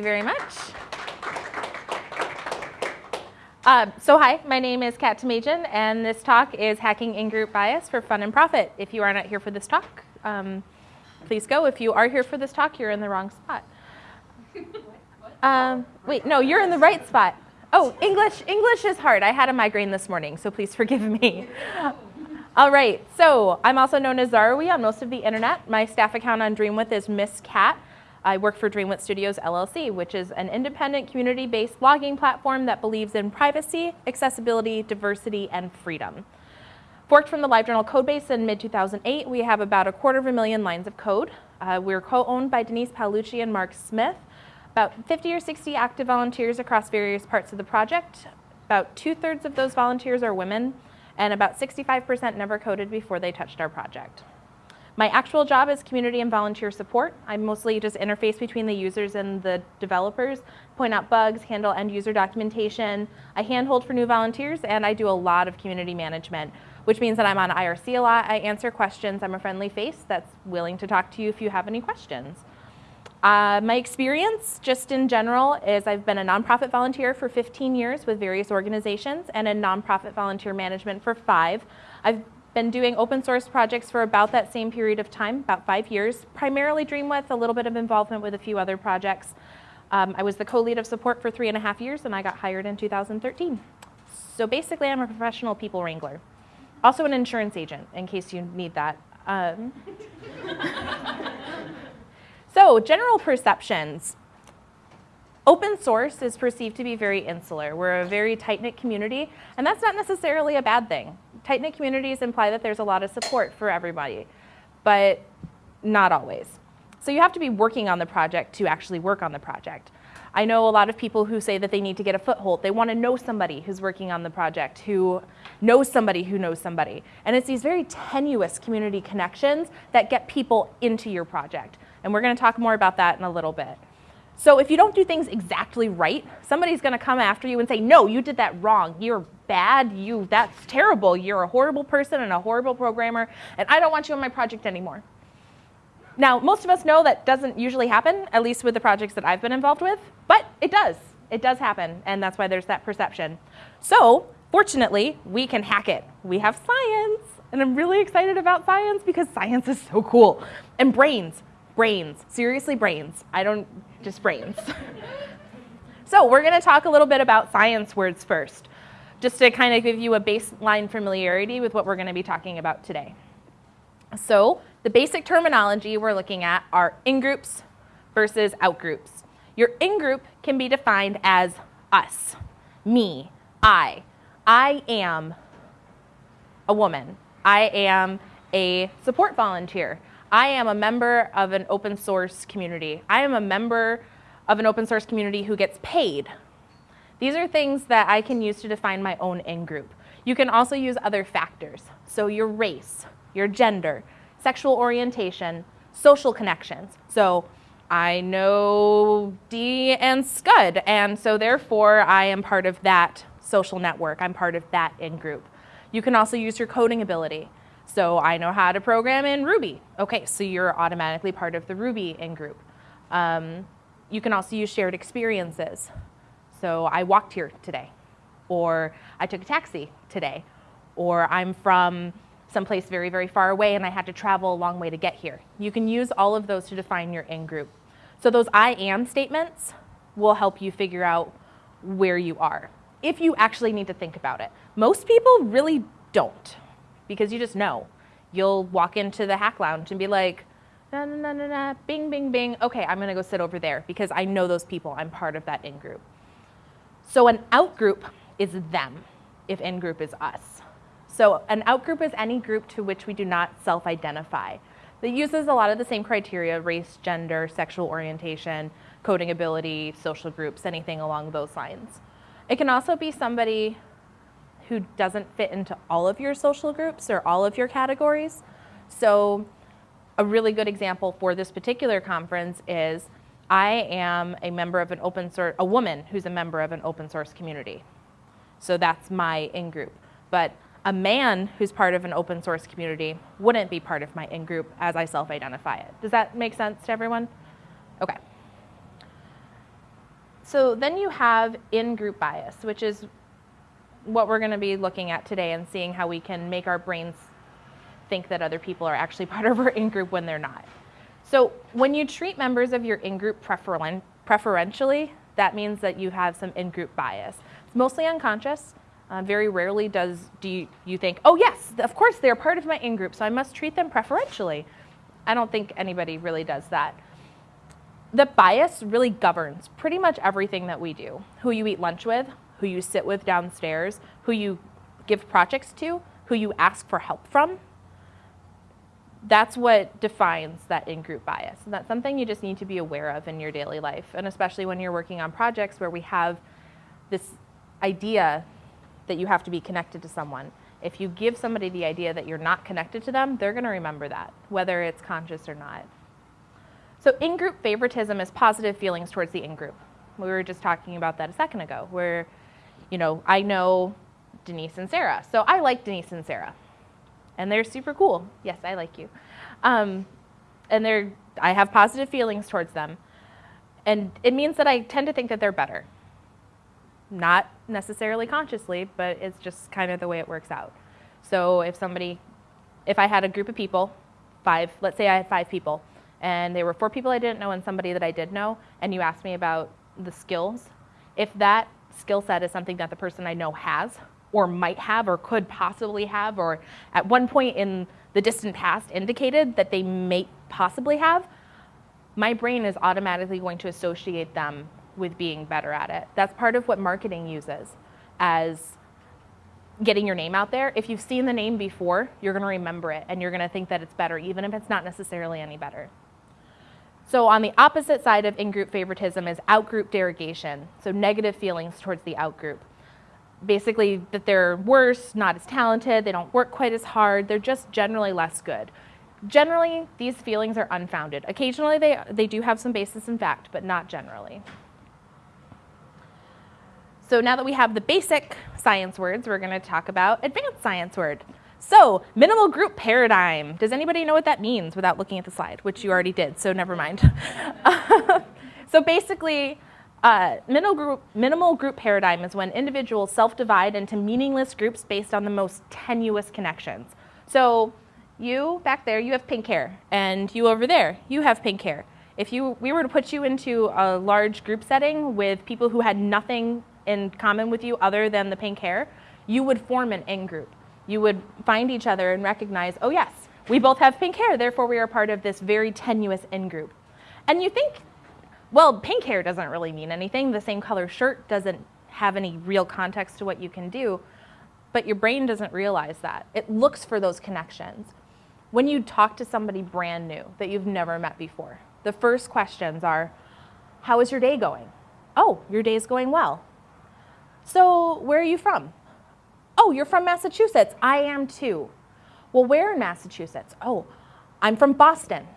you very much. Uh, so hi, my name is Kat Tamajian, and this talk is Hacking In-Group Bias for Fun and Profit. If you are not here for this talk, um, please go. If you are here for this talk, you're in the wrong spot. Um, wait, no, you're in the right spot. Oh, English, English is hard. I had a migraine this morning, so please forgive me. All right, so I'm also known as Zarawi on most of the internet. My staff account on Dreamwidth is Miss Cat. I work for Dreamwidth Studios LLC, which is an independent community-based blogging platform that believes in privacy, accessibility, diversity, and freedom. Forked from the LiveJournal codebase in mid-2008, we have about a quarter of a million lines of code. Uh, we're co-owned by Denise Paolucci and Mark Smith. About 50 or 60 active volunteers across various parts of the project. About two-thirds of those volunteers are women, and about 65% never coded before they touched our project. My actual job is community and volunteer support. I mostly just interface between the users and the developers, point out bugs, handle end user documentation. I handhold for new volunteers, and I do a lot of community management, which means that I'm on IRC a lot. I answer questions. I'm a friendly face that's willing to talk to you if you have any questions. Uh, my experience, just in general, is I've been a nonprofit volunteer for 15 years with various organizations and a nonprofit volunteer management for five. I've been doing open source projects for about that same period of time, about five years, primarily Dreamwidth, a little bit of involvement with a few other projects. Um, I was the co-lead of support for three and a half years and I got hired in 2013. So basically I'm a professional people wrangler. Also an insurance agent, in case you need that. Um, so general perceptions. Open source is perceived to be very insular. We're a very tight-knit community, and that's not necessarily a bad thing. Tight-knit communities imply that there's a lot of support for everybody, but not always. So you have to be working on the project to actually work on the project. I know a lot of people who say that they need to get a foothold. They want to know somebody who's working on the project, who knows somebody who knows somebody. And it's these very tenuous community connections that get people into your project. And we're going to talk more about that in a little bit. So if you don't do things exactly right, somebody's going to come after you and say, no, you did that wrong. You're bad. You, that's terrible. You're a horrible person and a horrible programmer, and I don't want you on my project anymore. Now, most of us know that doesn't usually happen, at least with the projects that I've been involved with, but it does. It does happen, and that's why there's that perception. So, fortunately, we can hack it. We have science, and I'm really excited about science because science is so cool. And brains, brains, seriously brains. I don't just brains. so we're going to talk a little bit about science words first, just to kind of give you a baseline familiarity with what we're going to be talking about today. So the basic terminology we're looking at are in-groups versus out-groups. Your in-group can be defined as us, me, I. I am a woman. I am a support volunteer. I am a member of an open source community. I am a member of an open source community who gets paid. These are things that I can use to define my own in-group. You can also use other factors. So your race, your gender, sexual orientation, social connections. So I know D and Scud, and so therefore I am part of that social network. I'm part of that in-group. You can also use your coding ability. So I know how to program in Ruby. Okay, so you're automatically part of the Ruby in-group. Um, you can also use shared experiences. So I walked here today, or I took a taxi today, or I'm from someplace very, very far away and I had to travel a long way to get here. You can use all of those to define your in-group. So those I am statements will help you figure out where you are, if you actually need to think about it. Most people really don't because you just know. You'll walk into the hack lounge and be like, na na na na na, bing, bing, bing. Okay, I'm gonna go sit over there because I know those people. I'm part of that in-group. So an out-group is them if in-group is us. So an out-group is any group to which we do not self-identify. That uses a lot of the same criteria, race, gender, sexual orientation, coding ability, social groups, anything along those lines. It can also be somebody who doesn't fit into all of your social groups or all of your categories. So a really good example for this particular conference is I am a member of an open source, a woman who's a member of an open source community. So that's my in-group. But a man who's part of an open source community wouldn't be part of my in-group as I self-identify it. Does that make sense to everyone? Okay. So then you have in-group bias, which is what we're going to be looking at today and seeing how we can make our brains think that other people are actually part of our in-group when they're not. So when you treat members of your in-group preferen preferentially, that means that you have some in-group bias. It's mostly unconscious. Uh, very rarely does do you, you think, oh yes, of course they're part of my in-group, so I must treat them preferentially. I don't think anybody really does that. The bias really governs pretty much everything that we do. Who you eat lunch with, who you sit with downstairs, who you give projects to, who you ask for help from. That's what defines that in-group bias. And that's something you just need to be aware of in your daily life, and especially when you're working on projects where we have this idea that you have to be connected to someone. If you give somebody the idea that you're not connected to them, they're going to remember that, whether it's conscious or not. So in-group favoritism is positive feelings towards the in-group. We were just talking about that a second ago, where, you know, I know Denise and Sarah, so I like Denise and Sarah, and they're super cool. Yes, I like you, um, and they're I have positive feelings towards them, and it means that I tend to think that they're better. Not necessarily consciously, but it's just kind of the way it works out. So if somebody, if I had a group of people, five, let's say I had five people, and there were four people I didn't know and somebody that I did know, and you asked me about the skills, if that skill set is something that the person I know has, or might have, or could possibly have, or at one point in the distant past indicated that they may possibly have, my brain is automatically going to associate them with being better at it. That's part of what marketing uses as getting your name out there. If you've seen the name before, you're going to remember it and you're going to think that it's better, even if it's not necessarily any better. So on the opposite side of in-group favoritism is out-group derogation, so negative feelings towards the out-group. Basically that they're worse, not as talented, they don't work quite as hard, they're just generally less good. Generally, these feelings are unfounded. Occasionally they, they do have some basis in fact, but not generally. So now that we have the basic science words, we're going to talk about advanced science word. So minimal group paradigm. Does anybody know what that means without looking at the slide, which you already did, so never mind. so basically, uh, minimal, group, minimal group paradigm is when individuals self-divide into meaningless groups based on the most tenuous connections. So you back there, you have pink hair, and you over there, you have pink hair. If you, we were to put you into a large group setting with people who had nothing in common with you other than the pink hair, you would form an in-group. You would find each other and recognize, oh yes, we both have pink hair, therefore we are part of this very tenuous in-group. And you think, well, pink hair doesn't really mean anything. The same color shirt doesn't have any real context to what you can do, but your brain doesn't realize that. It looks for those connections. When you talk to somebody brand new that you've never met before, the first questions are, how is your day going? Oh, your day is going well. So where are you from? Oh, you're from Massachusetts. I am too. Well, where in Massachusetts? Oh, I'm from Boston.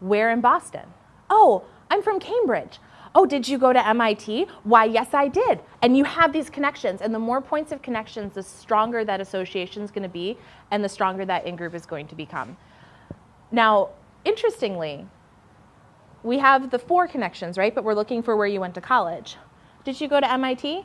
Where in Boston? Oh, I'm from Cambridge. Oh, did you go to MIT? Why, yes, I did. And you have these connections. And the more points of connections, the stronger that association is going to be and the stronger that in-group is going to become. Now, interestingly, we have the four connections, right? But we're looking for where you went to college. Did you go to MIT?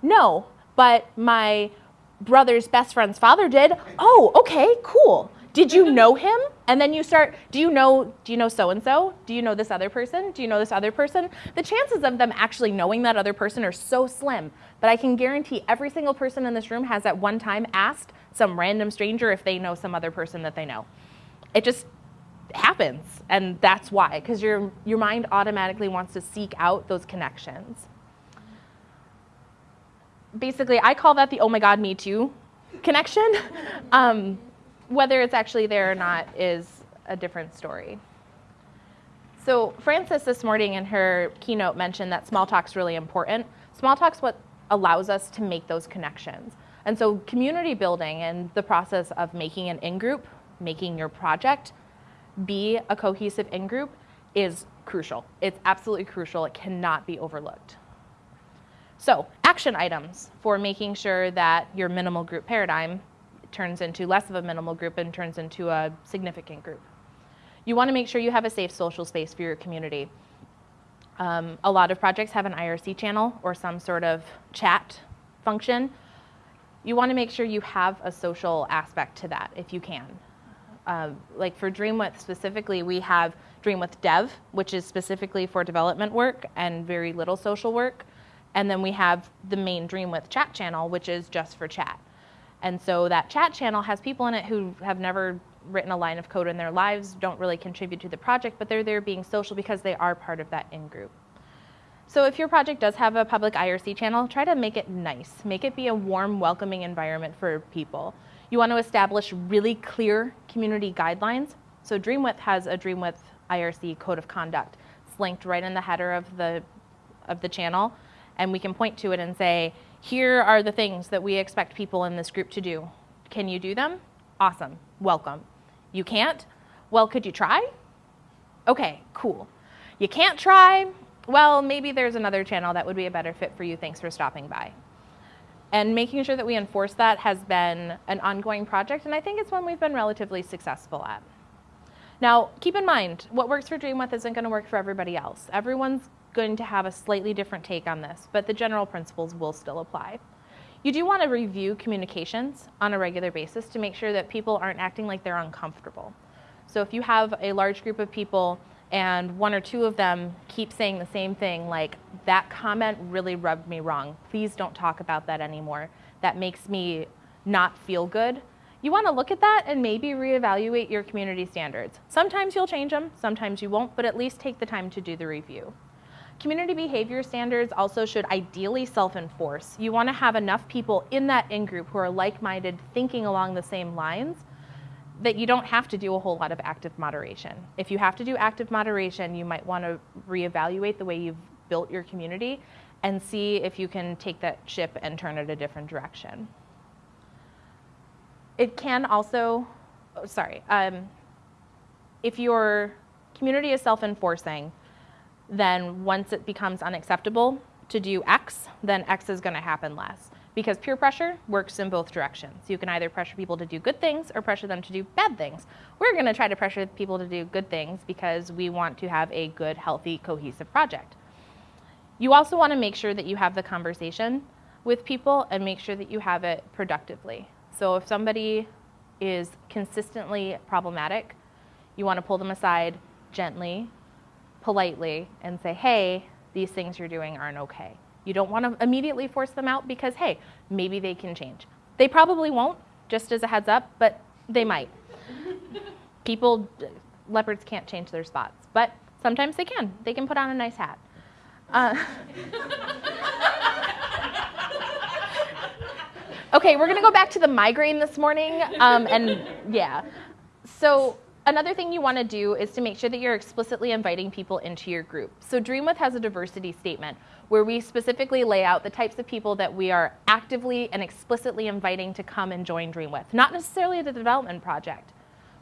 No, but my brother's best friend's father did. Oh, okay, cool. Did you know him? And then you start, do you know, do you know so-and-so? Do you know this other person? Do you know this other person? The chances of them actually knowing that other person are so slim, but I can guarantee every single person in this room has at one time asked some random stranger if they know some other person that they know. It just happens, and that's why, because your, your mind automatically wants to seek out those connections basically, I call that the oh my god, me too connection. um, whether it's actually there or not is a different story. So Frances this morning in her keynote mentioned that small talk's really important. Small talk's what allows us to make those connections. And so community building and the process of making an in-group, making your project be a cohesive in-group is crucial. It's absolutely crucial. It cannot be overlooked. So action items for making sure that your minimal group paradigm turns into less of a minimal group and turns into a significant group. You want to make sure you have a safe social space for your community. Um, a lot of projects have an IRC channel or some sort of chat function. You want to make sure you have a social aspect to that if you can. Uh, like for Dreamwidth specifically, we have Dreamwidth Dev, which is specifically for development work and very little social work. And then we have the main Dreamwidth chat channel, which is just for chat. And so that chat channel has people in it who have never written a line of code in their lives, don't really contribute to the project, but they're there being social because they are part of that in-group. So if your project does have a public IRC channel, try to make it nice. Make it be a warm, welcoming environment for people. You want to establish really clear community guidelines. So Dreamwidth has a Dreamwidth IRC code of conduct. It's linked right in the header of the, of the channel, and we can point to it and say, here are the things that we expect people in this group to do. Can you do them? Awesome, welcome. You can't? Well, could you try? Okay, cool. You can't try? Well, maybe there's another channel that would be a better fit for you. Thanks for stopping by. And making sure that we enforce that has been an ongoing project, and I think it's one we've been relatively successful at. Now, keep in mind, what works for Dreamwidth isn't going to work for everybody else. Everyone's going to have a slightly different take on this, but the general principles will still apply. You do want to review communications on a regular basis to make sure that people aren't acting like they're uncomfortable. So if you have a large group of people and one or two of them keep saying the same thing, like, that comment really rubbed me wrong. Please don't talk about that anymore. That makes me not feel good. You want to look at that and maybe reevaluate your community standards. Sometimes you'll change them, sometimes you won't, but at least take the time to do the review. Community behavior standards also should ideally self-enforce. You want to have enough people in that in-group who are like-minded, thinking along the same lines, that you don't have to do a whole lot of active moderation. If you have to do active moderation, you might want to reevaluate the way you've built your community and see if you can take that ship and turn it a different direction. It can also, oh, sorry, um, if your community is self-enforcing, then once it becomes unacceptable to do X, then X is going to happen less. Because peer pressure works in both directions. You can either pressure people to do good things or pressure them to do bad things. We're going to try to pressure people to do good things because we want to have a good, healthy, cohesive project. You also want to make sure that you have the conversation with people and make sure that you have it productively. So if somebody is consistently problematic, you want to pull them aside gently politely and say, hey, these things you're doing aren't okay. You don't want to immediately force them out because, hey, maybe they can change. They probably won't, just as a heads up, but they might. People, leopards can't change their spots, but sometimes they can. They can put on a nice hat. Uh, okay, we're going to go back to the migraine this morning. Um, and yeah, so Another thing you want to do is to make sure that you're explicitly inviting people into your group. So Dreamwidth has a diversity statement where we specifically lay out the types of people that we are actively and explicitly inviting to come and join Dreamwidth. Not necessarily the development project,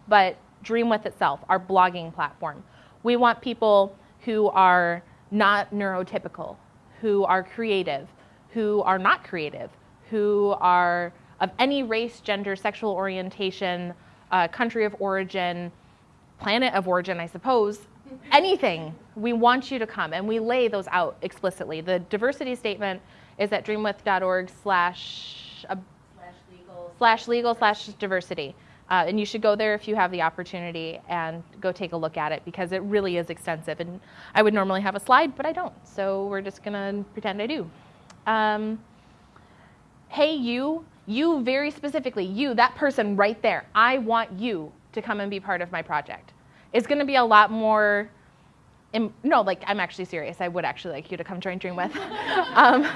but Dreamwidth itself, our blogging platform. We want people who are not neurotypical, who are creative, who are not creative, who are of any race, gender, sexual orientation, uh, country of origin, planet of origin, I suppose, anything, we want you to come. And we lay those out explicitly. The diversity statement is at dreamwidth.org slash legal slash legal slash diversity Uh, and you should go there if you have the opportunity and go take a look at it because it really is extensive. And I would normally have a slide, but I don't. So we're just going to pretend I do. Um, hey, you you very specifically, you, that person right there, I want you to come and be part of my project. It's going to be a lot more, no, like I'm actually serious. I would actually like you to come join Dreamwidth. um,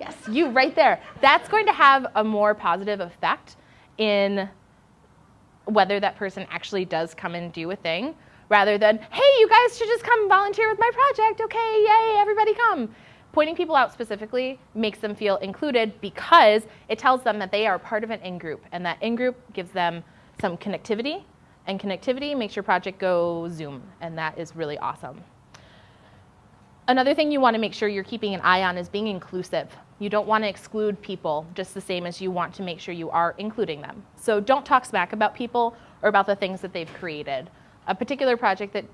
yes, you right there. That's going to have a more positive effect in whether that person actually does come and do a thing rather than, hey, you guys should just come volunteer with my project. Okay, yay, everybody come pointing people out specifically makes them feel included because it tells them that they are part of an in-group, and that in-group gives them some connectivity, and connectivity makes your project go Zoom, and that is really awesome. Another thing you want to make sure you're keeping an eye on is being inclusive. You don't want to exclude people just the same as you want to make sure you are including them. So don't talk smack about people or about the things that they've created. A particular project that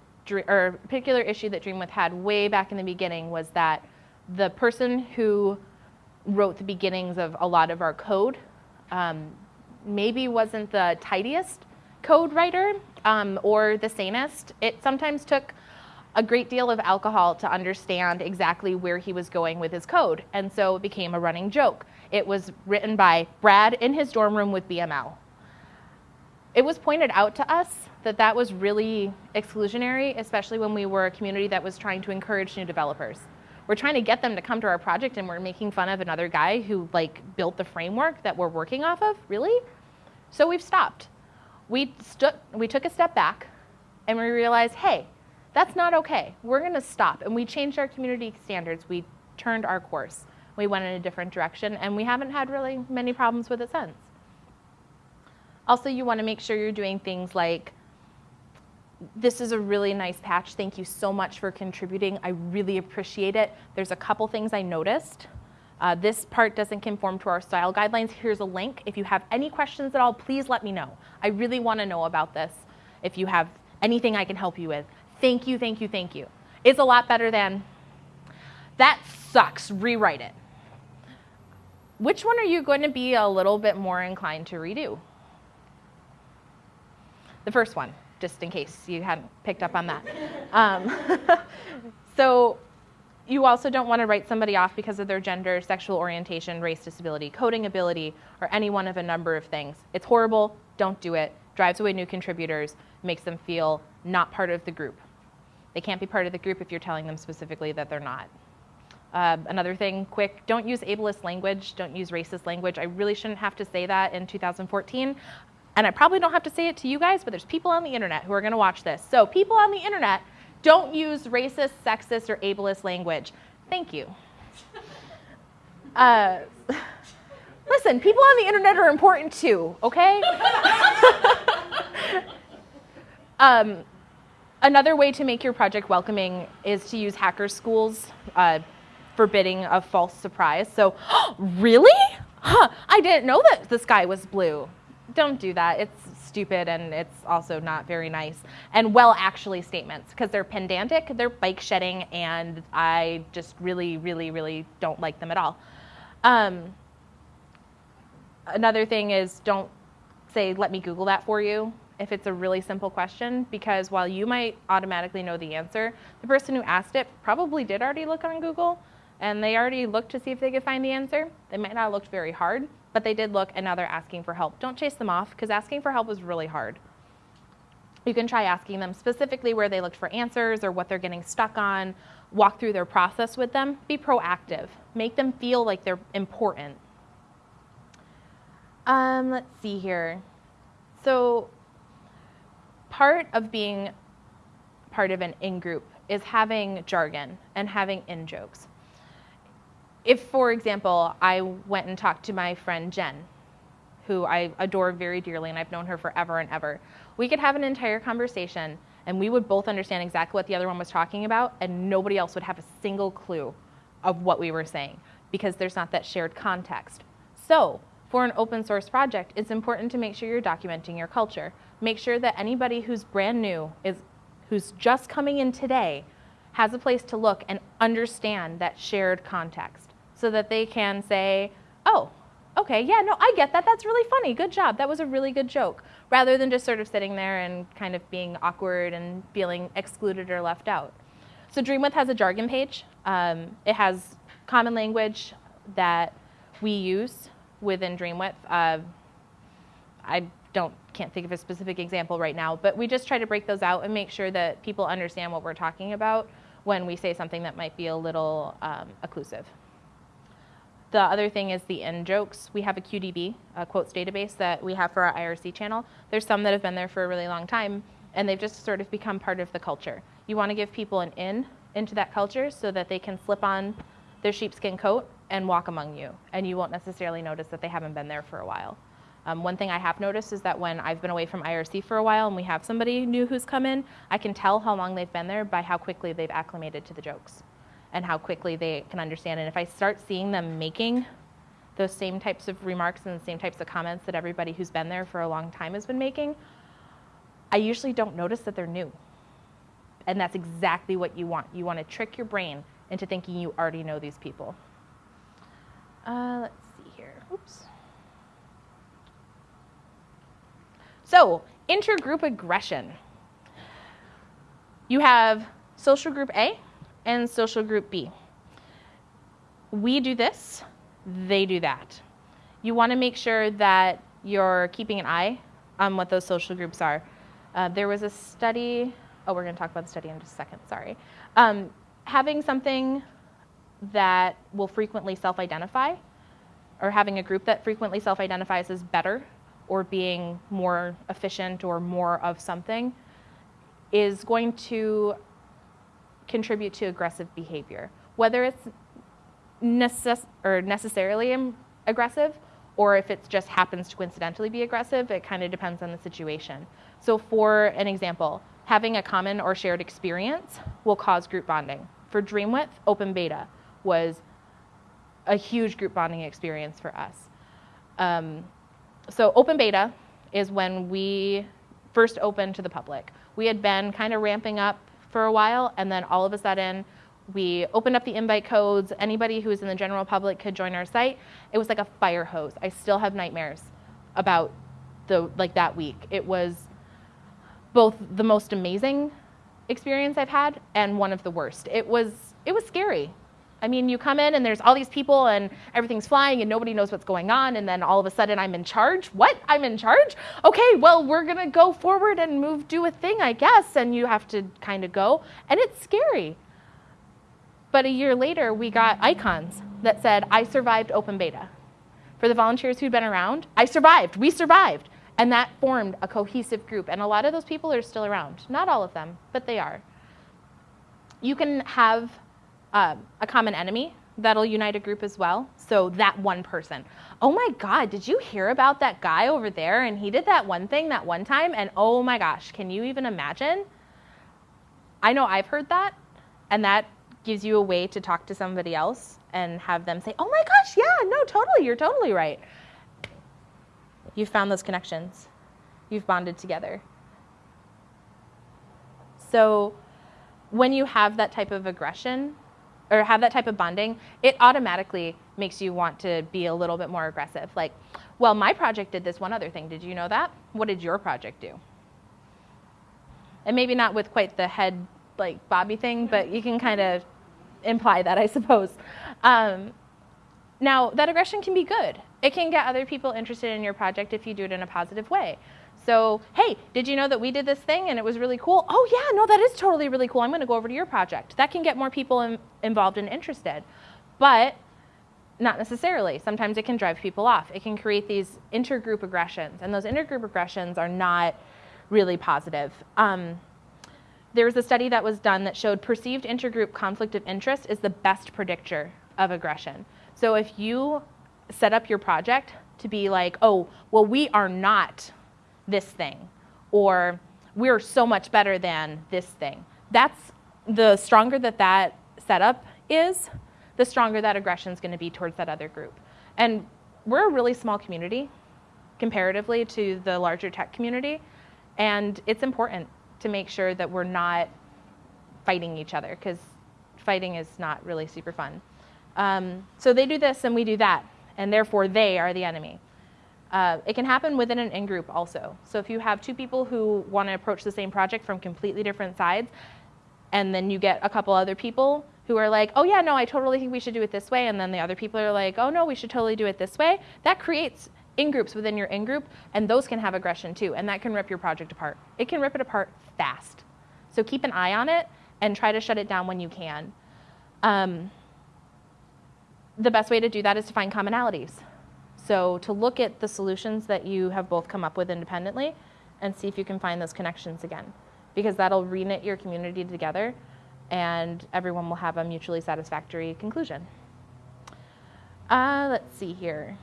or a particular issue that DreamWidth had way back in the beginning was that the person who wrote the beginnings of a lot of our code um, maybe wasn't the tidiest code writer um, or the sanest. It sometimes took a great deal of alcohol to understand exactly where he was going with his code. And so it became a running joke. It was written by Brad in his dorm room with BML. It was pointed out to us that that was really exclusionary, especially when we were a community that was trying to encourage new developers. We're trying to get them to come to our project and we're making fun of another guy who like built the framework that we're working off of, really? So we've stopped. We, we took a step back and we realized, hey, that's not okay. We're gonna stop. And we changed our community standards. We turned our course. We went in a different direction and we haven't had really many problems with it since. Also, you wanna make sure you're doing things like this is a really nice patch. Thank you so much for contributing. I really appreciate it. There's a couple things I noticed. Uh, this part doesn't conform to our style guidelines. Here's a link. If you have any questions at all, please let me know. I really want to know about this. If you have anything I can help you with, thank you, thank you, thank you. It's a lot better than that sucks, rewrite it. Which one are you going to be a little bit more inclined to redo? The first one just in case you hadn't picked up on that. Um, so you also don't want to write somebody off because of their gender, sexual orientation, race, disability, coding ability, or any one of a number of things. It's horrible, don't do it, drives away new contributors, makes them feel not part of the group. They can't be part of the group if you're telling them specifically that they're not. Uh, another thing, quick, don't use ableist language, don't use racist language. I really shouldn't have to say that in 2014 and I probably don't have to say it to you guys, but there's people on the internet who are going to watch this. So people on the internet, don't use racist, sexist, or ableist language. Thank you. Uh, listen, people on the internet are important too, okay? um, another way to make your project welcoming is to use hacker schools uh, forbidding a false surprise. So, really? Huh, I didn't know that the sky was blue don't do that. It's stupid and it's also not very nice. And well, actually statements, because they're pedantic, they're bike shedding, and I just really, really, really don't like them at all. Um, another thing is don't say, let me Google that for you if it's a really simple question, because while you might automatically know the answer, the person who asked it probably did already look on Google and they already looked to see if they could find the answer. They might not have looked very hard, but they did look and now they're asking for help. Don't chase them off because asking for help is really hard. You can try asking them specifically where they looked for answers or what they're getting stuck on. Walk through their process with them. Be proactive. Make them feel like they're important. Um, let's see here. So part of being part of an in-group is having jargon and having in-jokes if, for example, I went and talked to my friend Jen, who I adore very dearly and I've known her forever and ever, we could have an entire conversation and we would both understand exactly what the other one was talking about and nobody else would have a single clue of what we were saying because there's not that shared context. So for an open source project, it's important to make sure you're documenting your culture. Make sure that anybody who's brand new, is, who's just coming in today, has a place to look and understand that shared context so that they can say, oh, okay, yeah, no, I get that. That's really funny. Good job. That was a really good joke. Rather than just sort of sitting there and kind of being awkward and feeling excluded or left out. So DreamWidth has a jargon page. Um, it has common language that we use within DreamWidth. Uh, I don't can't think of a specific example right now, but we just try to break those out and make sure that people understand what we're talking about when we say something that might be a little um, occlusive. The other thing is the in jokes. We have a QDB, a quotes database that we have for our IRC channel. There's some that have been there for a really long time, and they've just sort of become part of the culture. You want to give people an in into that culture so that they can slip on their sheepskin coat and walk among you, and you won't necessarily notice that they haven't been there for a while. Um, one thing I have noticed is that when I've been away from IRC for a while and we have somebody new who's come in, I can tell how long they've been there by how quickly they've acclimated to the jokes and how quickly they can understand. And if I start seeing them making those same types of remarks and the same types of comments that everybody who's been there for a long time has been making, I usually don't notice that they're new. And that's exactly what you want. You want to trick your brain into thinking you already know these people. Uh, let's see here. Oops. So, intergroup aggression. You have social group A and social group B. We do this, they do that. You want to make sure that you're keeping an eye on what those social groups are. Uh, there was a study, oh, we're going to talk about the study in just a second, sorry. Um, having something that will frequently self identify, or having a group that frequently self identifies is better, or being more efficient or more of something, is going to contribute to aggressive behavior. Whether it's necess- or necessarily aggressive or if it just happens to coincidentally be aggressive, it kind of depends on the situation. So, for an example, having a common or shared experience will cause group bonding. For Dreamwidth, open beta was a huge group bonding experience for us. Um, so, open beta is when we first opened to the public. We had been kind of ramping up for a while, and then all of a sudden, we opened up the invite codes. Anybody who was in the general public could join our site. It was like a fire hose. I still have nightmares about the like that week. It was both the most amazing experience I've had and one of the worst. It was it was scary. I mean, you come in and there's all these people and everything's flying and nobody knows what's going on and then all of a sudden I'm in charge. What? I'm in charge? Okay, well, we're going to go forward and move do a thing, I guess, and you have to kind of go and it's scary. But a year later, we got icons that said, I survived open beta. For the volunteers who'd been around, I survived, we survived. And that formed a cohesive group. And a lot of those people are still around. Not all of them, but they are. You can have um, a common enemy that'll unite a group as well. So that one person. Oh my God, did you hear about that guy over there? And he did that one thing that one time. And oh my gosh, can you even imagine? I know I've heard that. And that gives you a way to talk to somebody else and have them say, oh my gosh, yeah, no, totally, you're totally right. You've found those connections, you've bonded together. So when you have that type of aggression or have that type of bonding, it automatically makes you want to be a little bit more aggressive. Like, well, my project did this one other thing. Did you know that? What did your project do? And maybe not with quite the head like Bobby thing, but you can kind of imply that, I suppose. Um, now, that aggression can be good. It can get other people interested in your project if you do it in a positive way. So, hey, did you know that we did this thing and it was really cool? Oh, yeah, no, that is totally really cool. I'm going to go over to your project. That can get more people in, involved and interested. But not necessarily. Sometimes it can drive people off. It can create these intergroup aggressions, and those intergroup aggressions are not really positive. Um, there was a study that was done that showed perceived intergroup conflict of interest is the best predictor of aggression. So if you set up your project to be like, oh, well, we are not this thing, or we're so much better than this thing, that's the stronger that that setup is, the stronger that aggression is going to be towards that other group. And we're a really small community comparatively to the larger tech community, and it's important to make sure that we're not fighting each other because fighting is not really super fun. Um, so they do this and we do that, and therefore they are the enemy. Uh, it can happen within an in group also. So if you have two people who want to approach the same project from completely different sides, and then you get a couple other people who are like, oh yeah, no, I totally think we should do it this way, and then the other people are like, oh no, we should totally do it this way, that creates in groups within your in group, and those can have aggression too, and that can rip your project apart. It can rip it apart fast. So keep an eye on it and try to shut it down when you can. Um, the best way to do that is to find commonalities. So to look at the solutions that you have both come up with independently and see if you can find those connections again, because that'll reknit your community together and everyone will have a mutually satisfactory conclusion. Uh, let's see here.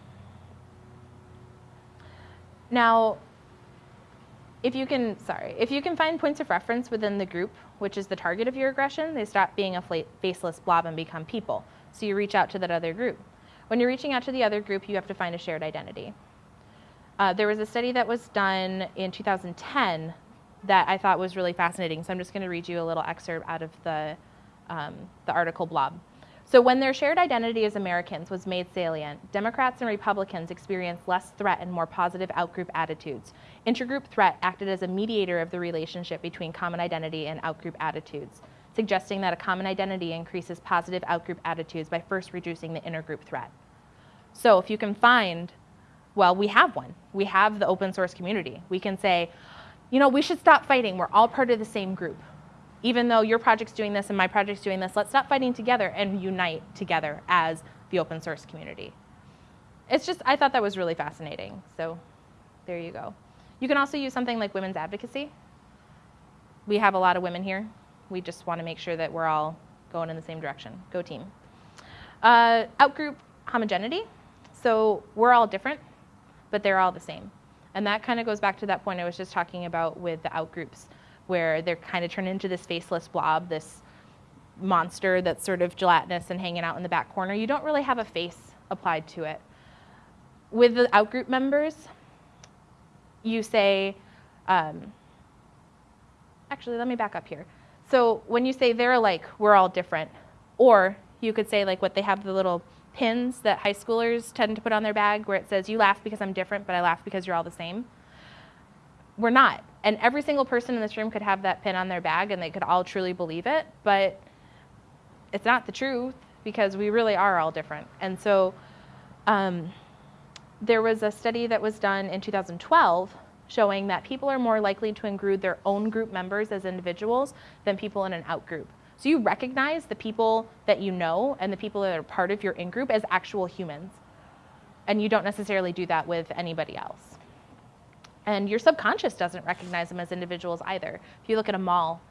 Now, if you can, sorry, if you can find points of reference within the group, which is the target of your aggression, they stop being a faceless blob and become people. So you reach out to that other group. When you're reaching out to the other group, you have to find a shared identity. Uh, there was a study that was done in 2010 that I thought was really fascinating. So I'm just going to read you a little excerpt out of the, um, the article blob. So when their shared identity as Americans was made salient, Democrats and Republicans experienced less threat and more positive outgroup attitudes. Intergroup threat acted as a mediator of the relationship between common identity and outgroup attitudes, suggesting that a common identity increases positive outgroup attitudes by first reducing the intergroup threat. So if you can find, well, we have one. We have the open source community. We can say, you know, we should stop fighting. We're all part of the same group even though your project's doing this and my project's doing this, let's stop fighting together and unite together as the open source community. It's just, I thought that was really fascinating. So there you go. You can also use something like women's advocacy. We have a lot of women here. We just want to make sure that we're all going in the same direction. Go team. Uh, outgroup homogeneity. So we're all different, but they're all the same. And that kind of goes back to that point I was just talking about with the outgroups where they're kind of turned into this faceless blob, this monster that's sort of gelatinous and hanging out in the back corner. You don't really have a face applied to it. With the outgroup members, you say, um, actually, let me back up here. So when you say they're alike, we're all different. Or you could say like what they have the little pins that high schoolers tend to put on their bag where it says, you laugh because I'm different, but I laugh because you're all the same. We're not. And every single person in this room could have that pin on their bag and they could all truly believe it, but it's not the truth because we really are all different. And so um, there was a study that was done in 2012 showing that people are more likely to include their own group members as individuals than people in an out group. So you recognize the people that you know and the people that are part of your in group as actual humans. And you don't necessarily do that with anybody else. And your subconscious doesn't recognize them as individuals either. If you look at a mall,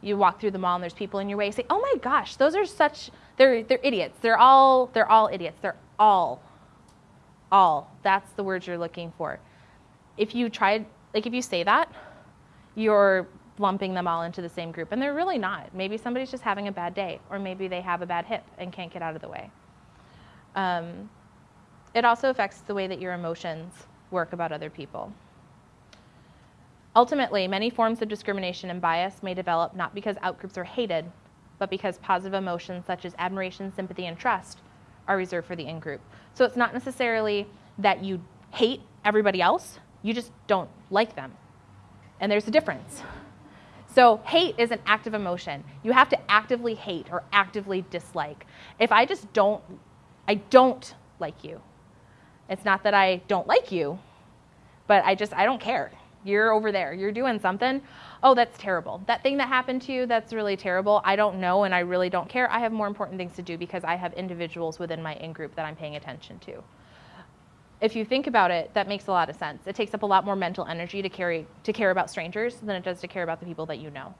you walk through the mall and there's people in your way, you say, "Oh my gosh, those are such they're they're idiots. They're all they're all idiots. They're all all. That's the word you're looking for. If you try like if you say that, you're lumping them all into the same group and they're really not. Maybe somebody's just having a bad day or maybe they have a bad hip and can't get out of the way. Um, it also affects the way that your emotions work about other people. Ultimately, many forms of discrimination and bias may develop not because outgroups are hated, but because positive emotions such as admiration, sympathy, and trust are reserved for the in-group. So it's not necessarily that you hate everybody else, you just don't like them. And there's a difference. So hate is an active emotion. You have to actively hate or actively dislike. If I just don't, I don't like you. It's not that I don't like you, but I just, I don't care. You're over there. You're doing something. Oh, that's terrible. That thing that happened to you, that's really terrible. I don't know and I really don't care. I have more important things to do because I have individuals within my in group that I'm paying attention to. If you think about it, that makes a lot of sense. It takes up a lot more mental energy to, carry, to care about strangers than it does to care about the people that you know.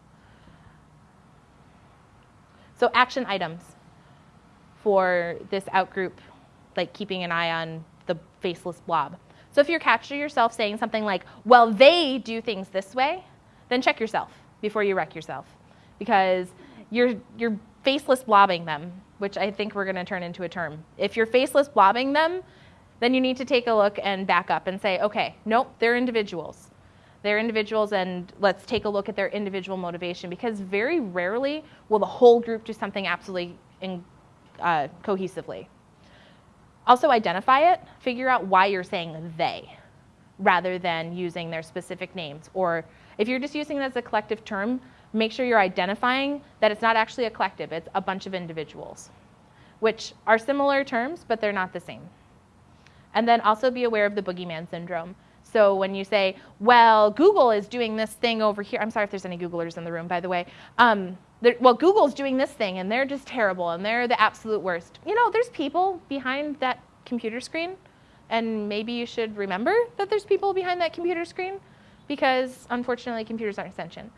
So action items for this outgroup, like keeping an eye on the faceless blob. So if you're catch yourself saying something like, well, they do things this way, then check yourself before you wreck yourself. Because you're, you're faceless blobbing them, which I think we're going to turn into a term. If you're faceless blobbing them, then you need to take a look and back up and say, okay, nope, they're individuals. They're individuals, and let's take a look at their individual motivation because very rarely will the whole group do something absolutely in, uh, cohesively. Also identify it, figure out why you're saying they rather than using their specific names. Or if you're just using it as a collective term, make sure you're identifying that it's not actually a collective, it's a bunch of individuals, which are similar terms, but they're not the same. And then also be aware of the boogeyman syndrome. So when you say, well, Google is doing this thing over here, I'm sorry if there's any Googlers in the room, by the way. Um, well, Google's doing this thing and they're just terrible and they're the absolute worst. You know, there's people behind that computer screen and maybe you should remember that there's people behind that computer screen because unfortunately computers aren't sentient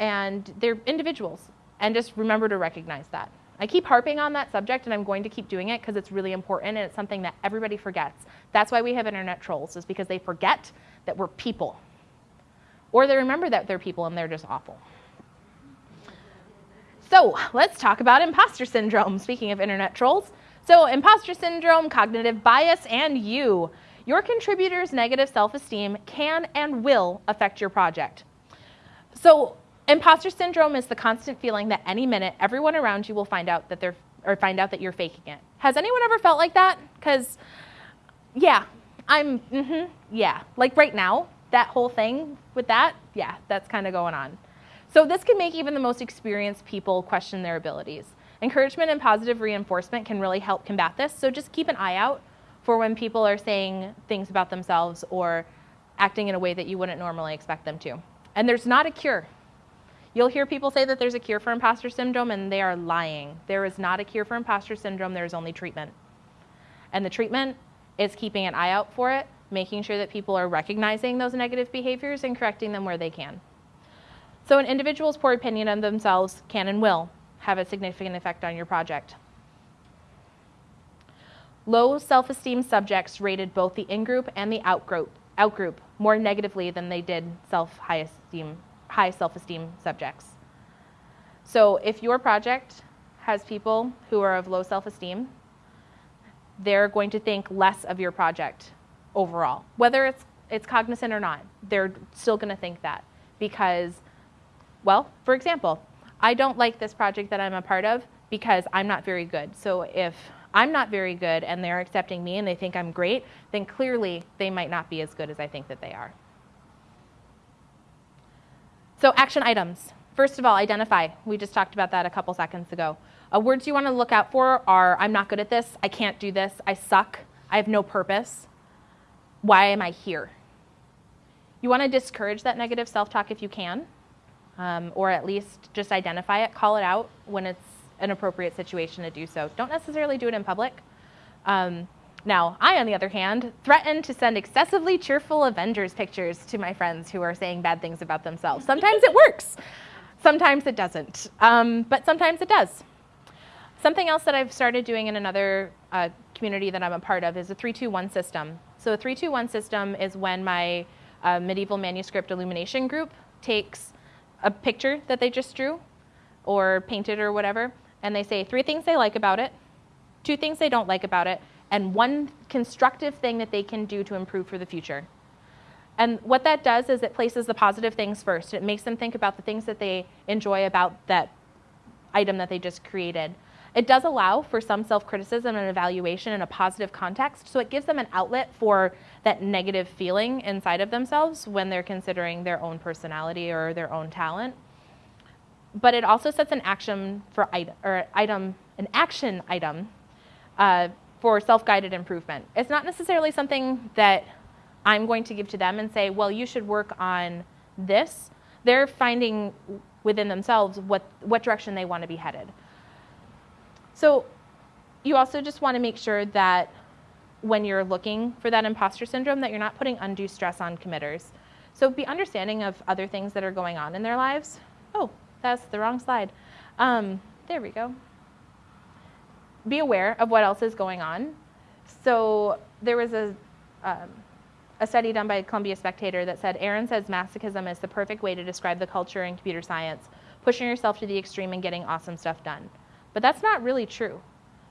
and they're individuals and just remember to recognize that. I keep harping on that subject and I'm going to keep doing it because it's really important and it's something that everybody forgets. That's why we have internet trolls is because they forget that we're people. Or they remember that they're people and they're just awful. So let's talk about imposter syndrome. Speaking of internet trolls. So imposter syndrome, cognitive bias, and you. Your contributor's negative self-esteem can and will affect your project. So imposter syndrome is the constant feeling that any minute everyone around you will find out that they're or find out that you're faking it. Has anyone ever felt like that? Because yeah, I'm mm-hmm, yeah. Like right now, that whole thing with that, yeah, that's kind of going on. So this can make even the most experienced people question their abilities. Encouragement and positive reinforcement can really help combat this. So just keep an eye out for when people are saying things about themselves or acting in a way that you wouldn't normally expect them to. And there's not a cure. You'll hear people say that there's a cure for imposter syndrome, and they are lying. There is not a cure for imposter syndrome, there's only treatment. And the treatment is keeping an eye out for it, making sure that people are recognizing those negative behaviors and correcting them where they can. So, an individual's poor opinion of themselves can and will have a significant effect on your project. Low self esteem subjects rated both the in group and the out group more negatively than they did self high esteem high self-esteem subjects. So if your project has people who are of low self-esteem, they're going to think less of your project overall. Whether it's it's cognizant or not, they're still going to think that because well, for example, I don't like this project that I'm a part of because I'm not very good. So if I'm not very good and they're accepting me and they think I'm great, then clearly they might not be as good as I think that they are. So action items. First of all, identify. We just talked about that a couple seconds ago. Uh, words you want to look out for are I'm not good at this, I can't do this, I suck, I have no purpose. Why am I here? You want to discourage that negative self talk if you can, um, or at least just identify it, call it out when it's an appropriate situation to do so. Don't necessarily do it in public. Um, now, I, on the other hand, threaten to send excessively cheerful Avengers pictures to my friends who are saying bad things about themselves. Sometimes it works, sometimes it doesn't, um, but sometimes it does. Something else that I've started doing in another uh, community that I'm a part of is a 321 system. So, a 321 system is when my uh, medieval manuscript illumination group takes a picture that they just drew or painted or whatever, and they say three things they like about it, two things they don't like about it, and one constructive thing that they can do to improve for the future. And what that does is it places the positive things first. It makes them think about the things that they enjoy about that item that they just created. It does allow for some self criticism and evaluation in a positive context, so it gives them an outlet for that negative feeling inside of themselves when they're considering their own personality or their own talent. But it also sets an action for item, or item, an action item uh, for self-guided improvement. It's not necessarily something that I'm going to give to them and say, well, you should work on this. They're finding within themselves what, what direction they want to be headed. So you also just want to make sure that when you're looking for that imposter syndrome that you're not putting undue stress on committers. So be understanding of other things that are going on in their lives. Oh, that's the wrong slide. Um, there we go be aware of what else is going on. So there was a, um, a study done by Columbia Spectator that said Aaron says masochism is the perfect way to describe the culture in computer science, pushing yourself to the extreme and getting awesome stuff done. But that's not really true.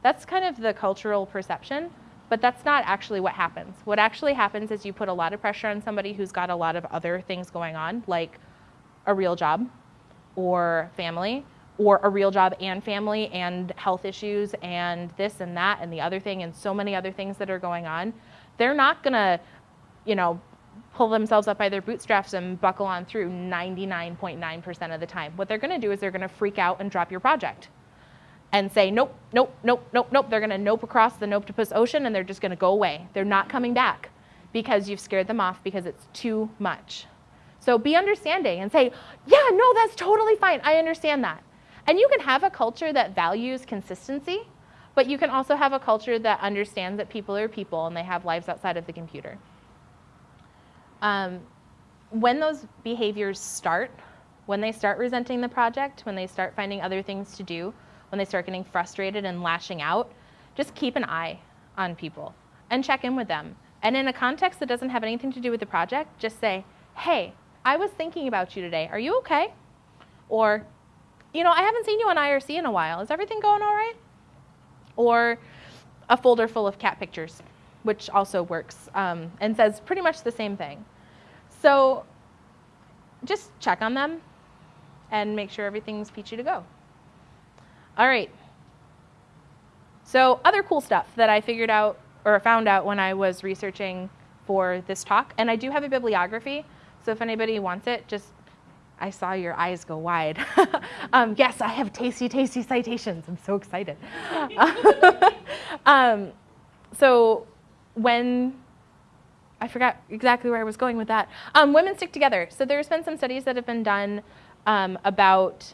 That's kind of the cultural perception, but that's not actually what happens. What actually happens is you put a lot of pressure on somebody who's got a lot of other things going on, like a real job or family, or a real job and family and health issues and this and that and the other thing and so many other things that are going on, they're not going to, you know, pull themselves up by their bootstraps and buckle on through 99.9% of the time. What they're going to do is they're going to freak out and drop your project and say, nope, nope, nope, nope, nope. They're going to nope across the Nopetopus Ocean and they're just going to go away. They're not coming back because you've scared them off because it's too much. So be understanding and say, yeah, no, that's totally fine. I understand that. And you can have a culture that values consistency, but you can also have a culture that understands that people are people and they have lives outside of the computer. Um, when those behaviors start, when they start resenting the project, when they start finding other things to do, when they start getting frustrated and lashing out, just keep an eye on people and check in with them. And in a context that doesn't have anything to do with the project, just say, hey, I was thinking about you today. Are you okay? Or, you know, I haven't seen you on IRC in a while. Is everything going all right? Or a folder full of cat pictures, which also works um, and says pretty much the same thing. So just check on them, and make sure everything's peachy to go. All right. So other cool stuff that I figured out or found out when I was researching for this talk, and I do have a bibliography, so if anybody wants it, just I saw your eyes go wide. um, yes, I have tasty, tasty citations. I'm so excited. um, so when I forgot exactly where I was going with that. Um, women stick together. So there's been some studies that have been done um, about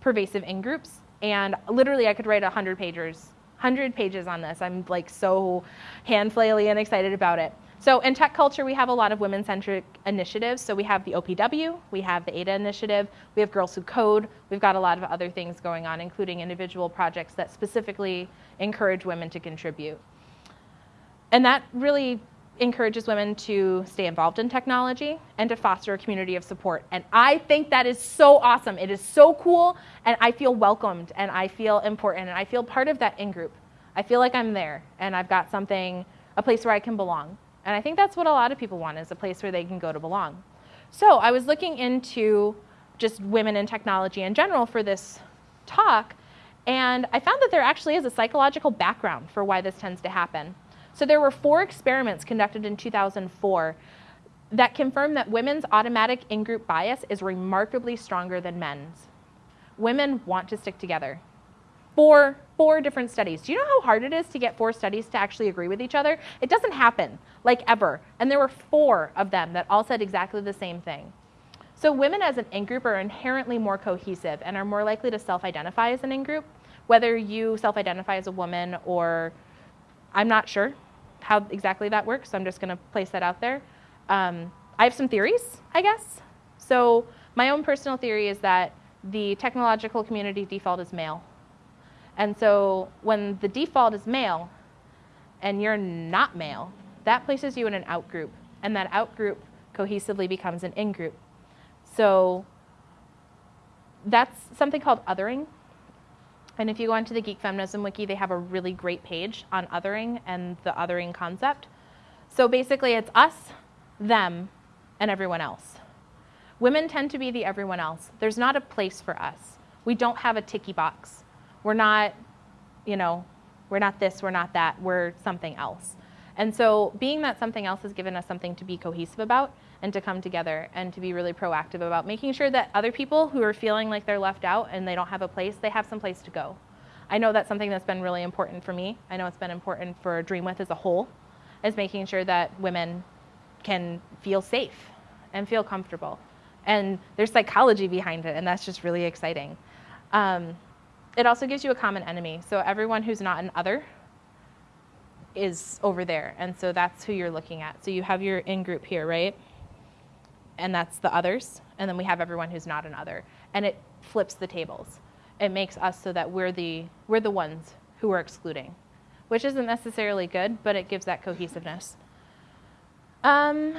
pervasive in-groups, and literally I could write 100 pages, 100 pages on this. I'm like so hand flaily and excited about it. So in tech culture, we have a lot of women-centric initiatives. So we have the OPW, we have the ADA initiative, we have Girls Who Code, we've got a lot of other things going on, including individual projects that specifically encourage women to contribute. And that really encourages women to stay involved in technology and to foster a community of support. And I think that is so awesome. It is so cool, and I feel welcomed, and I feel important, and I feel part of that in-group. I feel like I'm there, and I've got something, a place where I can belong. And I think that's what a lot of people want, is a place where they can go to belong. So I was looking into just women in technology in general for this talk, and I found that there actually is a psychological background for why this tends to happen. So there were four experiments conducted in 2004 that confirmed that women's automatic in-group bias is remarkably stronger than men's. Women want to stick together. Four, four different studies. Do you know how hard it is to get four studies to actually agree with each other? It doesn't happen, like ever. And there were four of them that all said exactly the same thing. So women as an in-group are inherently more cohesive and are more likely to self-identify as an in-group, whether you self-identify as a woman or I'm not sure how exactly that works, so I'm just going to place that out there. Um, I have some theories, I guess. So my own personal theory is that the technological community default is male. And so when the default is male and you're not male, that places you in an out group, and that out group cohesively becomes an in group. So that's something called othering. And if you go onto the Geek Feminism Wiki, they have a really great page on othering and the othering concept. So basically, it's us, them, and everyone else. Women tend to be the everyone else. There's not a place for us. We don't have a ticky box. We're not, you know, we're not this, we're not that, we're something else. And so being that something else has given us something to be cohesive about and to come together and to be really proactive about making sure that other people who are feeling like they're left out and they don't have a place, they have some place to go. I know that's something that's been really important for me. I know it's been important for Dreamwidth as a whole, is making sure that women can feel safe and feel comfortable. And there's psychology behind it, and that's just really exciting. Um, it also gives you a common enemy. So everyone who's not an other is over there, and so that's who you're looking at. So you have your in-group here, right? and that's the others, and then we have everyone who's not an other. And it flips the tables. It makes us so that we're the, we're the ones who are excluding, which isn't necessarily good, but it gives that cohesiveness. Um,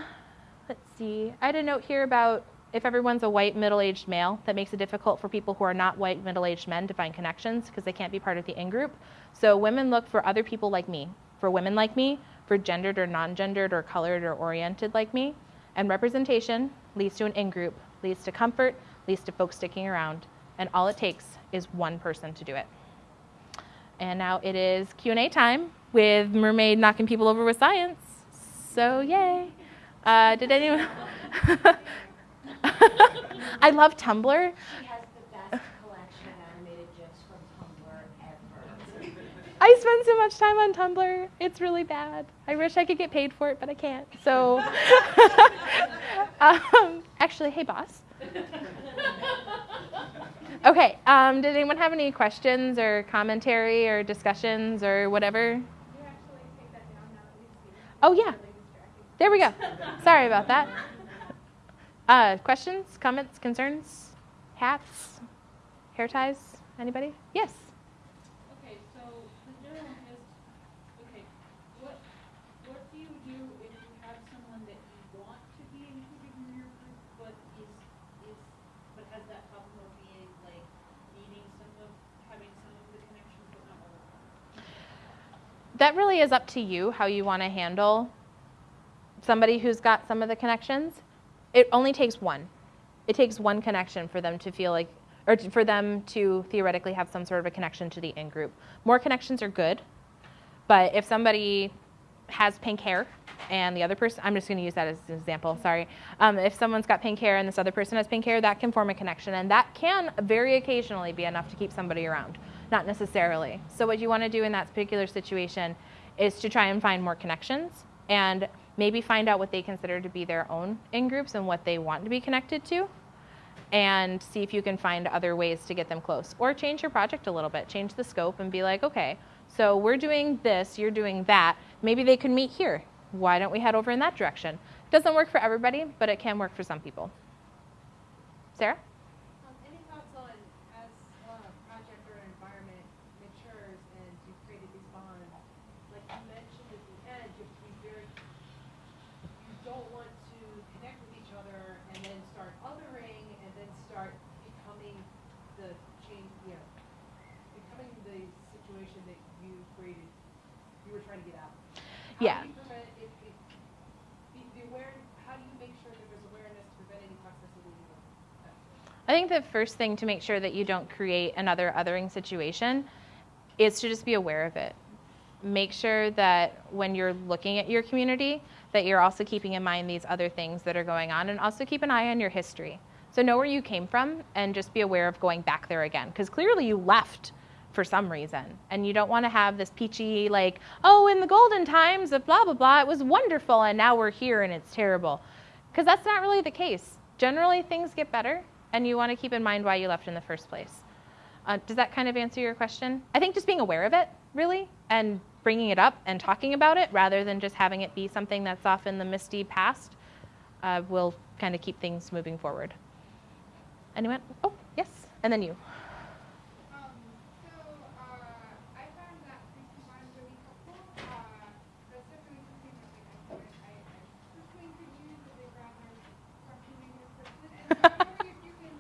let's see. I had a note here about if everyone's a white middle-aged male, that makes it difficult for people who are not white middle-aged men to find connections because they can't be part of the in-group. So women look for other people like me, for women like me, for gendered or non-gendered or colored or oriented like me. And representation leads to an in-group, leads to comfort, leads to folks sticking around. And all it takes is one person to do it. And now it is Q&A time with Mermaid knocking people over with science. So yay. Uh, did anyone? I love Tumblr. I spend so much time on Tumblr. It's really bad. I wish I could get paid for it, but I can't. So, um, actually, hey, boss. Okay, um, did anyone have any questions or commentary or discussions or whatever? Oh, yeah. There we go. Sorry about that. Uh, questions, comments, concerns, hats, hair ties? Anybody? Yes. Okay, so the neurologist. Okay, what what do you do if you have someone that you want to be included in your group, but is is but has that problem of being like needing some of having some of the connections but not all of them? That really is up to you how you want to handle somebody who's got some of the connections. It only takes one. It takes one connection for them to feel like, or for them to theoretically have some sort of a connection to the in group. More connections are good, but if somebody has pink hair and the other person, I'm just going to use that as an example, sorry. Um, if someone's got pink hair and this other person has pink hair, that can form a connection. And that can very occasionally be enough to keep somebody around, not necessarily. So, what you want to do in that particular situation is to try and find more connections and maybe find out what they consider to be their own in groups and what they want to be connected to and see if you can find other ways to get them close. Or change your project a little bit, change the scope and be like, okay, so we're doing this, you're doing that. Maybe they could meet here. Why don't we head over in that direction? Doesn't work for everybody, but it can work for some people. Sarah? Um, any thoughts on as a project or an environment matures and you've created these bonds, like you mentioned at the end, you have to be very, you don't want to connect with each other and then start othering and then start becoming the change, you know, becoming the situation that you created, you were trying to get out. Yeah. How do you prevent, if, if, be, be aware, how do you make sure that there's awareness to prevent any toxicity? I think the first thing to make sure that you don't create another othering situation is to just be aware of it. Make sure that when you're looking at your community, that you're also keeping in mind these other things that are going on and also keep an eye on your history. So know where you came from and just be aware of going back there again because clearly you left for some reason and you don't want to have this peachy like, "Oh, in the golden times of blah blah blah, it was wonderful and now we're here and it's terrible." Because that's not really the case. Generally things get better and you want to keep in mind why you left in the first place. Uh, does that kind of answer your question? I think just being aware of it, really, and bringing it up and talking about it rather than just having it be something that's off in the misty past uh, will kind of keep things moving forward. Anyone? Oh, yes. And then you. Um, so, uh, I found that three two one really helpful. Uh, that's definitely something that like I could, I, I personally could use as a rather functioning person. And so I'm wondering if you can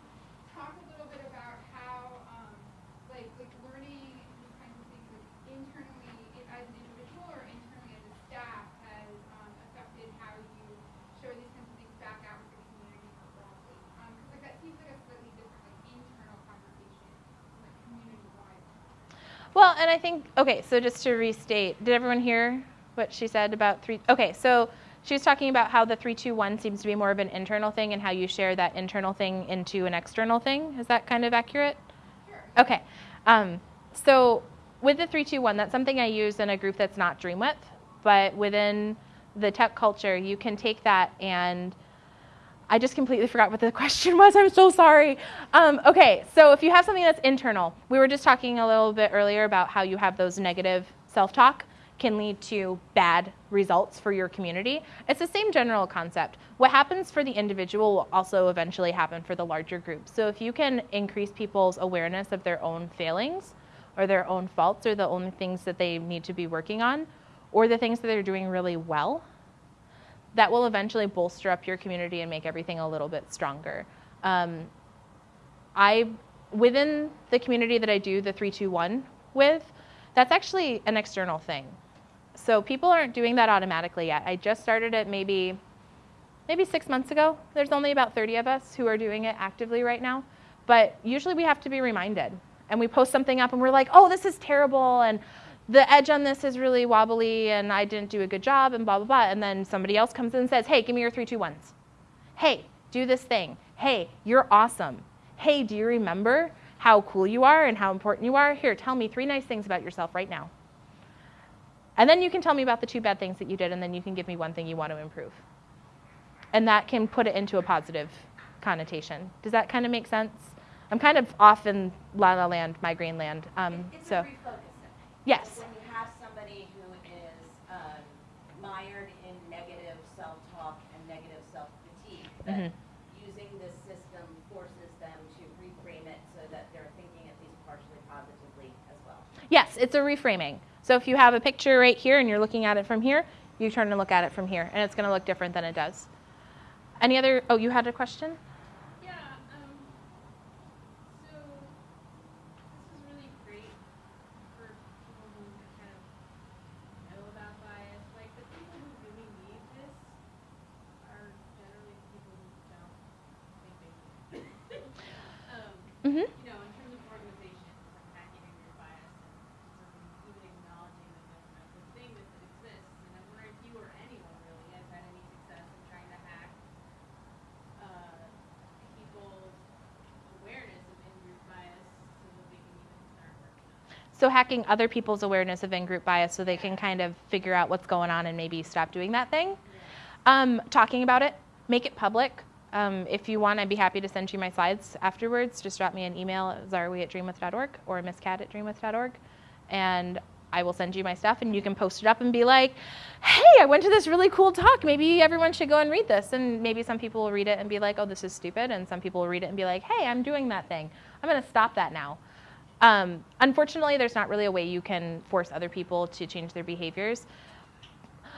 talk a little bit about how, um, like, like learning these kinds of things like internally i- as an individual or internally as a staff has, um, affected how you share these kinds of things back out with the community more broadly. Um, 'cause like that seems like a slightly different, like, internal conversation, like community-wide. Well, and I think, okay, so just to restate, did everyone hear what she said about three? Okay, so she was talking about how the 321 seems to be more of an internal thing and how you share that internal thing into an external thing. Is that kind of accurate? Sure. Okay. Um, so with the 321, that's something I use in a group that's not Dreamwidth, but within the tech culture, you can take that and I just completely forgot what the question was. I'm so sorry. Um, okay, so if you have something that's internal, we were just talking a little bit earlier about how you have those negative self talk can lead to bad results for your community. It's the same general concept. What happens for the individual will also eventually happen for the larger group. So if you can increase people's awareness of their own failings or their own faults or the only things that they need to be working on or the things that they're doing really well, that will eventually bolster up your community and make everything a little bit stronger. Um, I, within the community that I do the 321 with, that's actually an external thing. So people aren't doing that automatically yet. I just started it maybe, maybe six months ago. There's only about 30 of us who are doing it actively right now. But usually we have to be reminded. And we post something up and we're like, oh, this is terrible. And the edge on this is really wobbly and I didn't do a good job and blah, blah, blah. And then somebody else comes in and says, hey, give me your three, two, ones. Hey, do this thing. Hey, you're awesome. Hey, do you remember how cool you are and how important you are? Here, tell me three nice things about yourself right now. And then you can tell me about the two bad things that you did, and then you can give me one thing you want to improve. And that can put it into a positive connotation. Does that kind of make sense? I'm kind of off in La La Land, migraine land. Um, so. Yes. When you have somebody who is um, mired in negative self-talk and negative self-critique, that Mhm. using this system forces them to reframe it so that they're thinking at least partially positively as well. Yes, it's a reframing. So if you have a picture right here and you're looking at it from here, you turn and look at it from here, and it's going to look different than it does. Any other? Oh, you had a question? Yeah, um, so this is really great for people who kind of know about bias. Like the people who really need this are generally the people who don't think they need it. hmm you know, in terms of organizations, like hacking in group bias and sort of even acknowledging that that's, that's a thing that, that exists. And I wonder if you or anyone really has had any success in trying to hack uh, people's awareness of in-group bias so that they can even start working on it. So hacking other people's awareness of in-group bias so they can kind of figure out what's going on and maybe stop doing that thing. Um, talking about it, make it public. Um, if you want, I'd be happy to send you my slides afterwards. Just drop me an email at zarawi at dreamwidth.org or misscat at dreamwidth.org, and I will send you my stuff, and you can post it up and be like, "Hey, I went to this really cool talk. Maybe everyone should go and read this." And maybe some people will read it and be like, "Oh, this is stupid," and some people will read it and be like, "Hey, I'm doing that thing. I'm going to stop that now." Um, unfortunately, there's not really a way you can force other people to change their behaviors.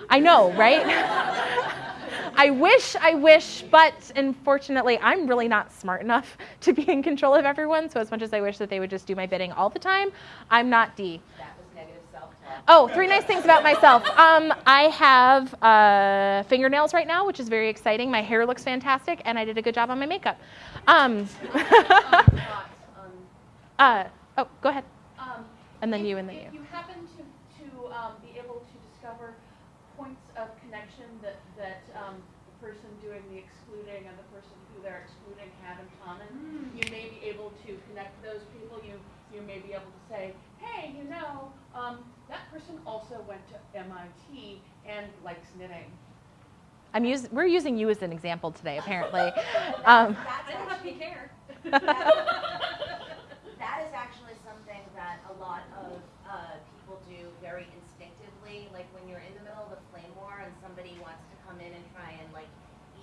I know, right? I wish, I wish, but unfortunately, I'm really not smart enough to be in control of everyone. So, as much as I wish that they would just do my bidding all the time, I'm not D. That was negative self-talk. Oh, three nice things about myself. Um, I have uh, fingernails right now, which is very exciting. My hair looks fantastic, and I did a good job on my makeup. Um, uh, oh, go ahead. um, And then if- you and then If you. you happen to, to, um, be able to discover points of connection that, that, um, the person doing the excluding and the person who they're excluding have in common, you may be able to connect those people, you, you may be able to say, hey, you know, um, that person also went to MIT and likes knitting. I'm us- we're using you as an example today, apparently. Um, That's I don't have actually- to care. That is actually something that a lot of uh, people do very instinctively. Like when you're in the middle of a flame war and somebody wants to come in and try and like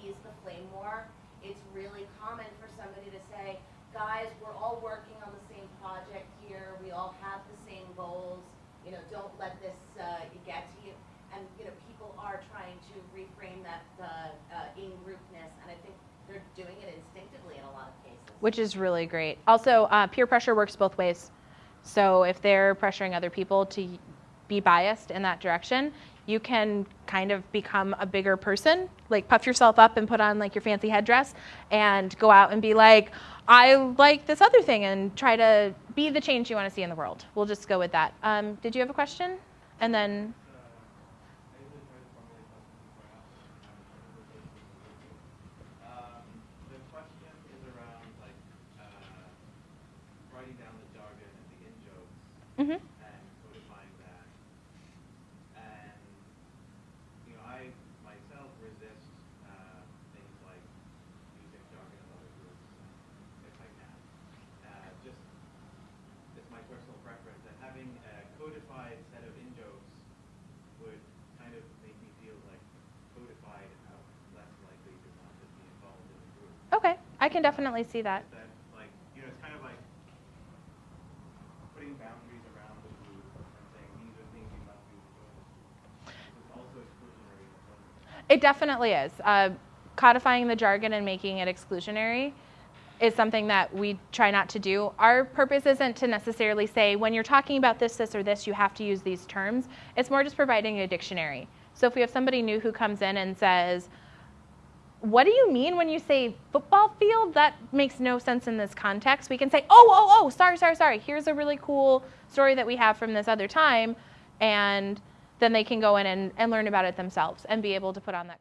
ease the flame war, it's really common for somebody to say, guys, we're all working on the same project here. We all have the same goals. You know, don't let this uh, get to you. And you know, people are trying to reframe that uh, uh, in-groupness, and I think they're doing it instinctively in a lot of cases. Which is really great. Also, uh, peer pressure works both ways. So if they're pressuring other people to be biased in that direction, you can kind of become a bigger person, like puff yourself up and put on like your fancy headdress and go out and be like, I like this other thing and try to be the change you want to see in the world. We'll just go with that. Um, did you have a question? And then, Um, the question is around like uh, writing down the jargon and the in jokes Mhm. and codifying that. And you know, I myself resist uh, things like using jargon in other groups if I can. Uh, just it's my personal preference, and having a codified set of in jokes would kind of make me feel like codified and I'm less likely to want to be involved in the group. okay, I can definitely see that. Is that like, you know, it's kind of like putting boundaries around the group and saying these are things you must do to join this group. This is also exclusionary can definitely see that. It definitely is. Uh, codifying the jargon and making it exclusionary is something that we try not to do. Our purpose isn't to necessarily say when you're talking about this, this, or this, you have to use these terms. It's more just providing a dictionary. So if we have somebody new who comes in and says, what do you mean when you say football field? That makes no sense in this context. We can say, oh, oh, oh, sorry, sorry, sorry. Here's a really cool story that we have from this other time. And then they can go in and, and learn about it themselves and be able to put on that.